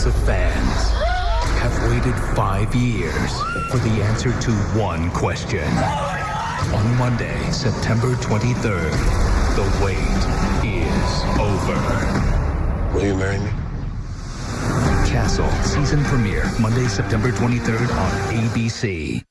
Millions of fans have waited five years for the answer to one question. On Monday, September 23rd, the wait is over. Will you marry me? Castle season premiere Monday, September 23rd on ABC.